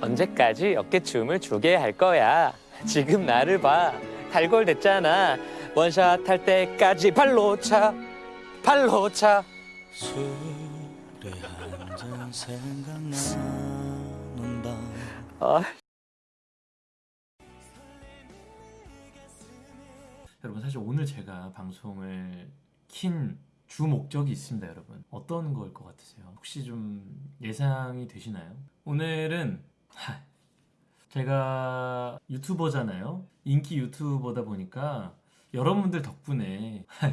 언제까지 어깨춤을 추게 할 거야? 지금 나를 봐. 달골 됐잖아. 원샷 할 때까지 발로 차. 발로 차. 술에 한잔 생각나는 밤 아, 여러분 사실 오늘 제가 방송을 킨 주 목적이 있습니다 여러분 어떤 걸 것 같으세요? 혹시 좀 예상이 되시나요? 오늘은 하, 제가 유튜버잖아요. 인기 유튜버다 보니까 여러분들 덕분에 하,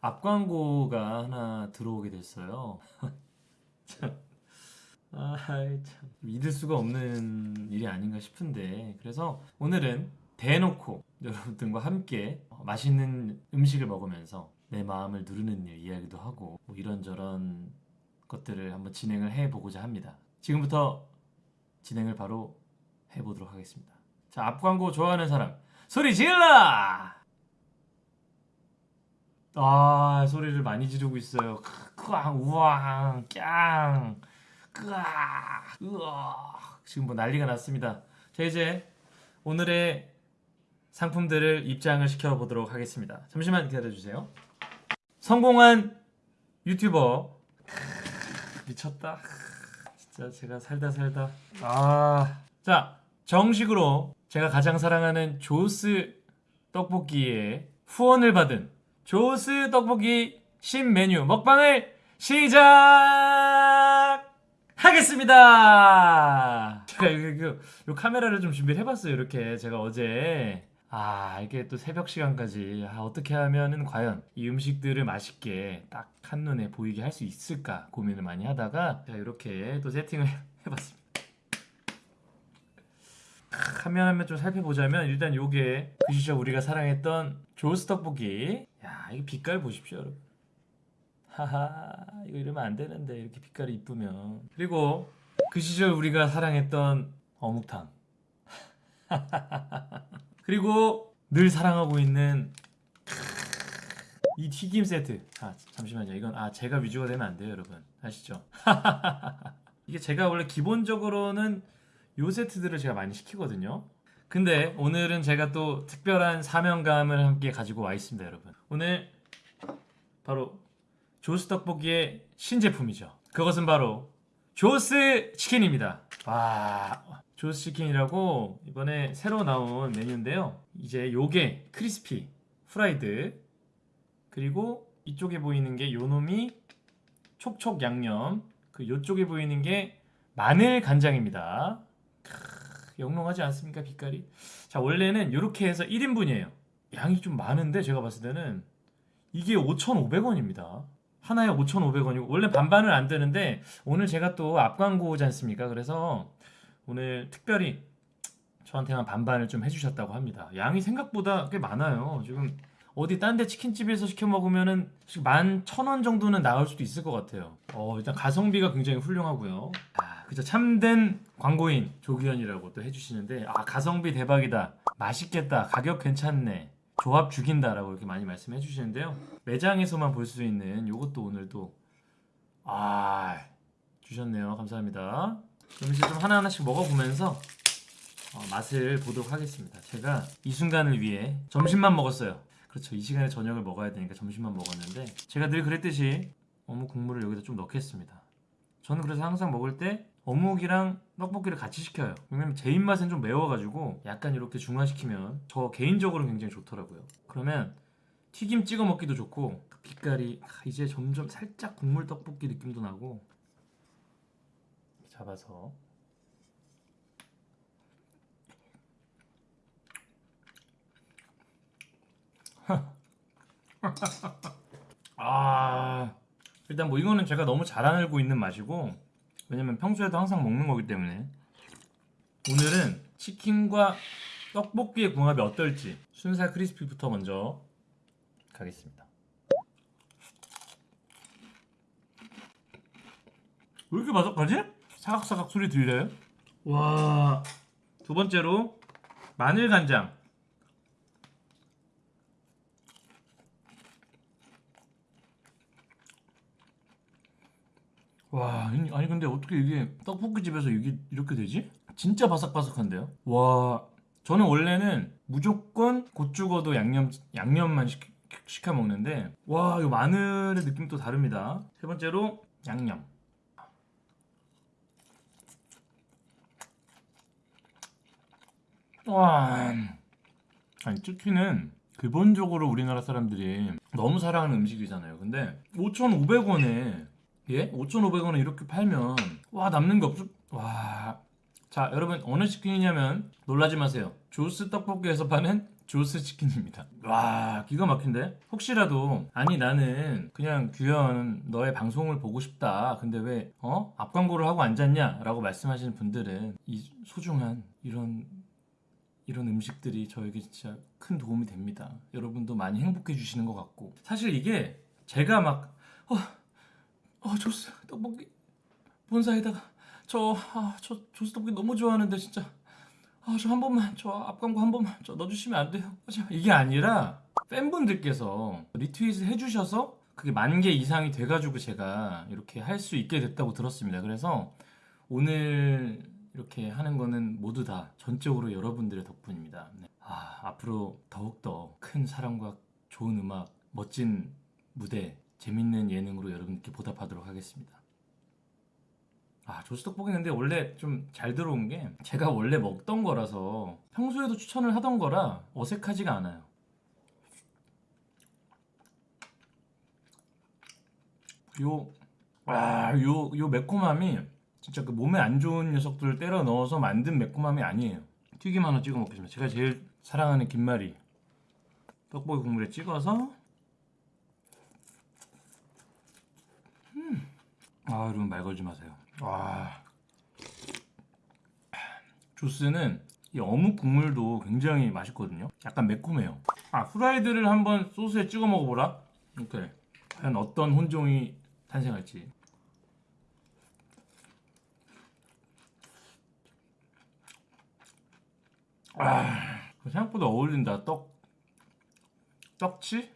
앞광고가 하나 들어오게 됐어요. 참, 아이 참. 믿을 수가 없는 일이 아닌가 싶은데. 그래서 오늘은 대놓고 여러분들과 함께 맛있는 음식을 먹으면서 내 마음을 누르는 일 이야기도 하고 뭐 이런저런 것들을 한번 진행을 해보고자 합니다. 지금부터 진행을 바로 해보도록 하겠습니다. 자, 앞 광고 좋아하는 사람 소리 질러! 아, 소리를 많이 지르고 있어요. 크앙, 우왕, 깡, 끄아, 으아. 지금 뭐 난리가 났습니다. 자, 이제 오늘의 상품들을 입장을 시켜보도록 하겠습니다. 잠시만 기다려주세요. 성공한 유튜버 미쳤다. 진짜 제가 살다 살다. 아, 자 정식으로 제가 가장 사랑하는 조스 떡볶이의 후원을 받은 조스 떡볶이 신메뉴 먹방을 시작하겠습니다. 제가 이, 요, 요 카메라를 좀 준비를 해봤어요. 이렇게 제가 어제 아 이게 또 새벽 시간까지. 아, 어떻게 하면은 과연 이 음식들을 맛있게 딱 한눈에 보이게 할 수 있을까 고민을 많이 하다가 자 이렇게 또 세팅을 해봤습니다. 화면 한면 좀 살펴보자면 일단 요게 그 시절 우리가 사랑했던 조스 떡볶이. 야 이거 빛깔 보십시오 여러분. 하하 이거 이러면 안 되는데 이렇게 빛깔이 이쁘면. 그리고 그 시절 우리가 사랑했던 어묵탕 그리고 늘 사랑하고 있는 이 튀김 세트. 아 잠시만요. 이건 아 제가 위주가 되면 안 돼요 여러분. 아시죠? 이게 제가 원래 기본적으로는 요 세트들을 제가 많이 시키거든요. 근데 오늘은 제가 또 특별한 사명감을 함께 가지고 와 있습니다 여러분. 오늘 바로 조스 떡볶이의 신제품이죠. 그것은 바로 조스 치킨입니다. 와 조스 치킨이라고 이번에 새로 나온 메뉴인데요. 이제 요게 crispy fried 그리고 이쪽에 보이는 게 요놈이 촉촉 양념 그 요쪽에 보이는 게 마늘 간장입니다. 크, 영롱하지 않습니까 빛깔이? 자 원래는 이렇게 해서 1인분이에요. 양이 좀 많은데 제가 봤을 때는 이게 5,500원입니다. 하나에 5,500원이고 원래 반반은 안 되는데 오늘 제가 또 앞광고지 않습니까? 그래서 오늘 특별히 저한테만 반반을 좀 해주셨다고 합니다. 양이 생각보다 꽤 많아요. 지금 어디 딴 데 치킨집에서 시켜 먹으면은 만 천 원 정도는 나올 수도 있을 것 같아요. 어 일단 가성비가 굉장히 훌륭하고요. 아 그죠 참된 광고인 조규현이라고 또 해주시는데 아 가성비 대박이다. 맛있겠다. 가격 괜찮네. 조합 죽인다 라고 이렇게 많이 말씀해 주시는데요. 매장에서만 볼 수 있는 요것도 오늘 또아 주셨네요. 감사합니다 이제 좀 하나하나씩 먹어보면서 어, 맛을 보도록 하겠습니다. 제가 이 순간을 위해 점심만 먹었어요. 그렇죠. 이 시간에 저녁을 먹어야 되니까 점심만 먹었는데 제가 늘 그랬듯이 어묵 국물을 여기다 좀 넣겠습니다. 저는 그래서 항상 먹을 때 어묵이랑 떡볶이를 같이 시켜요. 왜냐면 제 입맛엔 좀 매워가지고 약간 이렇게 중화시키면 저 개인적으로 굉장히 좋더라고요. 그러면 튀김 찍어 먹기도 좋고 그 빛깔이 아, 이제 점점 살짝 국물 떡볶이 느낌도 나고 잡아서. 아 일단 뭐 이거는 제가 너무 잘 알고 있는 맛이고 왜냐면 평소에도 항상 먹는 거기 때문에. 오늘은 치킨과 떡볶이의 궁합이 어떨지 순살 크리스피부터 먼저 가겠습니다. 왜 이렇게 바삭하지? 사각사각 소리 들려요? 와... 두 번째로 마늘 간장 와 아니 근데 어떻게 이게 떡볶이집에서 이게 이렇게 되지? 진짜 바삭바삭한데요? 와 저는 원래는 무조건 곧 죽어도 양념 양념만 시, 시켜 먹는데 와 이거 마늘의 느낌 또 다릅니다. 세 번째로 양념. 와 아니 치킨은 기본적으로 우리나라 사람들이 너무 사랑하는 음식이잖아요. 근데 5,500원에 예? 5,500원에 이렇게 팔면 와 남는 게 없어. 와. 자, 여러분 어느 치킨이냐면 놀라지 마세요. 조스 떡볶이에서 파는 조스 치킨입니다. 와, 기가 막힌데? 혹시라도 아니 나는 그냥 규현 너의 방송을 보고 싶다. 근데 왜 어? 앞 광고를 하고 앉았냐?라고 말씀하시는 분들은 이 소중한 이런 이런 음식들이 저에게 진짜 큰 도움이 됩니다. 여러분도 많이 행복해 주시는 것 같고 사실 이게 제가 막 어, 어 조스 떡볶이 본사에다가 저, 아, 저 조스 떡볶이 너무 좋아하는데 진짜 아, 저 한 번만 저 앞광고 한 번만 저 넣어주시면 안 돼요? 이게 아니라 팬분들께서 리트윗을 해주셔서 그게 만 개 이상이 돼가지고 제가 이렇게 할 수 있게 됐다고 들었습니다. 그래서 오늘 이렇게 하는 거는 모두 다 전적으로 여러분들의 덕분입니다. 네. 아, 앞으로 더욱더 큰 사랑과 좋은 음악, 멋진 무대, 재밌는 예능으로 여러분께 보답하도록 하겠습니다. 아, 조스 떡볶이 근데 원래 좀 잘 들어온 게 제가 원래 먹던 거라서 평소에도 추천을 하던 거라 어색하지가 않아요. 요, 와, 요, 요 매콤함이 진짜 그 몸에 안 좋은 녀석들을 때려 넣어서 만든 매콤함이 아니에요. 튀김 하나 찍어 먹겠습니다. 제가 제일 사랑하는 김말이 떡볶이 국물에 찍어서 음. 아 여러분 말 걸지 마세요. 와 조스는 이 어묵 국물도 굉장히 맛있거든요. 약간 매콤해요. 아 후라이드를 한번 소스에 찍어 먹어보라. 이렇게 과연 어떤 혼종이 탄생할지. 아 생각보다 어울린다. 떡 떡치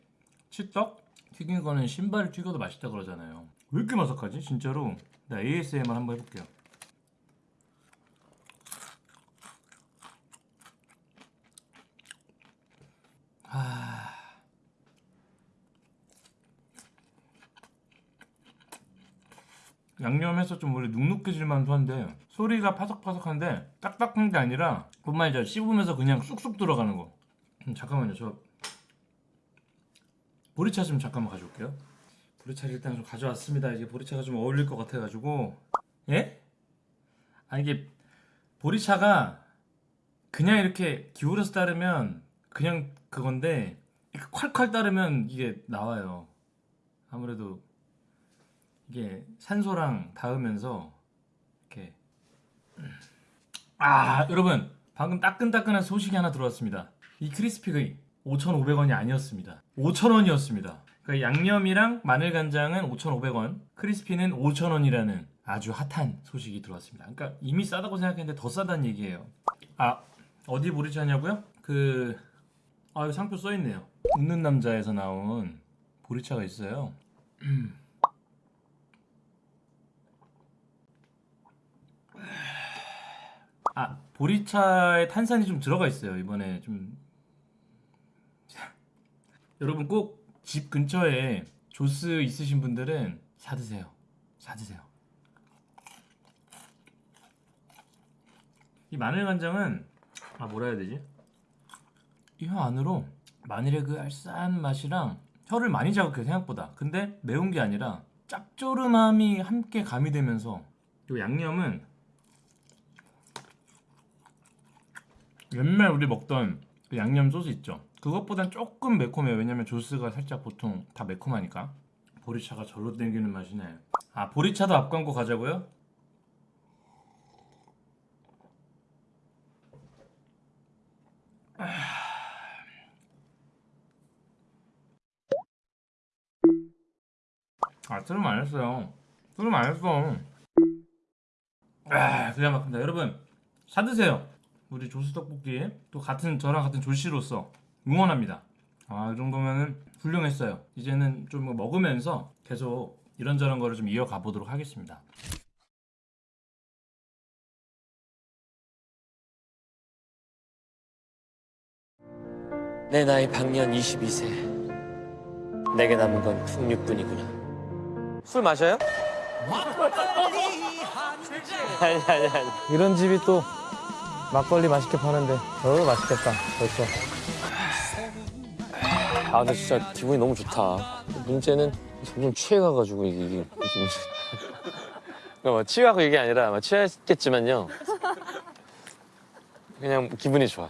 치떡 튀긴 거는 신발을 튀겨도 맛있다 그러잖아요. 왜 이렇게 마삭하지? 진짜로. 나 ASMR 한번 해볼게요. 양념해서 좀 원래 눅눅해질만도 한데 소리가 파삭파삭한데 딱딱한 게 아니라 뭔 말이죠 씹으면서 그냥 쑥쑥 들어가는 거. 음, 잠깐만요. 저 보리차 좀 잠깐만 가져올게요. 보리차를 일단 좀 가져왔습니다. 이게 보리차가 좀 어울릴 것 같아가지고. 예? 아 이게 보리차가 그냥 이렇게 기울여서 따르면 그냥 그건데 콸콸 따르면 이게 나와요. 아무래도 이게 산소랑 닿으면서 이렇게 아 여러분 방금 따끈따끈한 소식이 하나 들어왔습니다. 이 크리스피가 5,500원이 아니었습니다. 5,000원이었습니다. 그러니까 양념이랑 마늘간장은 5,500원 크리스피는 5,000원이라는 아주 핫한 소식이 들어왔습니다. 그러니까 이미 싸다고 생각했는데 더 싸다는 얘기예요. 아 어디 보리차냐고요? 그... 아 상표 써있네요. 웃는 남자에서 나온 보리차가 있어요 아 보리차에 탄산이 좀 들어가 있어요. 이번에 좀. 여러분 꼭 집 근처에 조스 있으신 분들은 사드세요. 사드세요. 이 마늘 간장은 아 뭐라 해야 되지? 이 혀 안으로 마늘의 그 알싸한 맛이랑 혀를 많이 자극해 생각보다. 근데 매운 게 아니라 짭조름함이 함께 가미되면서 이 양념은 옛날 우리 먹던 그 양념 소스 있죠? 그것보단 조금 매콤해요. 왜냐면 조스가 살짝 보통 다 매콤하니까. 보리차가 절로 땡기는 맛이네 아 보리차도 앞광고 가자고요? 아 트름 안 했어요. 트름 안 했어. 아 그냥 막힌다. 여러분 사드세요 우리 조수 떡볶이의 또 같은 저랑 같은 조씨로서 응원합니다. 아, 이 정도면은 훌륭했어요. 이제는 좀 먹으면서 계속 이런저런 거를 좀 이어가 보도록 하겠습니다. 내 나이 박년 22세. 내게 남은 건 풍류뿐이구나. 술 마셔요? 뭐? 아니 아니 아니. 이런 집이 또 막걸리 맛있게 파는데 어 맛있겠다 벌써 아 근데 진짜 기분이 너무 좋다. 문제는 점점 취해가가지고 이게 이게 지금 그러니까 뭐 취하고 이게 아니라 뭐 취했겠지만요. 그냥 기분이 좋아.